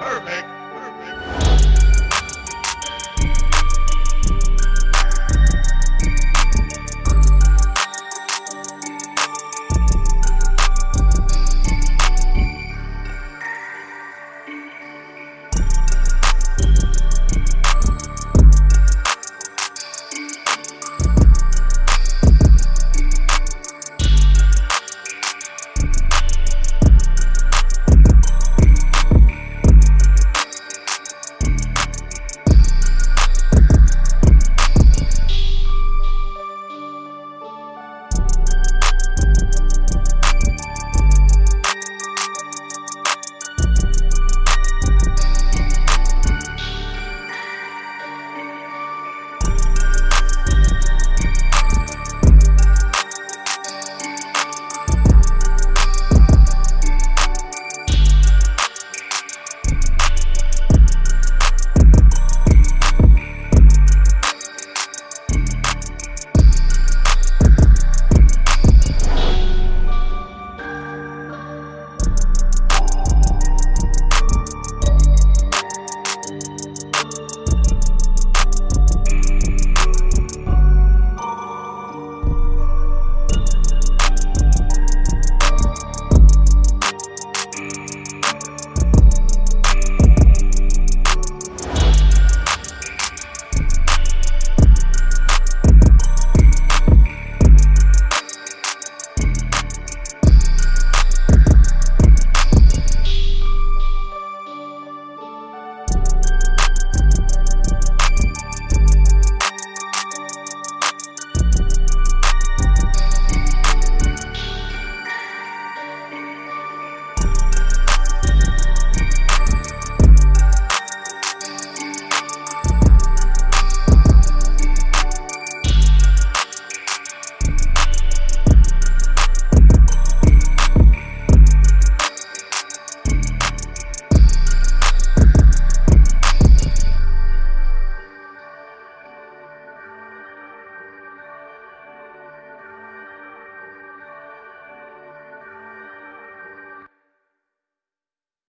Perfect.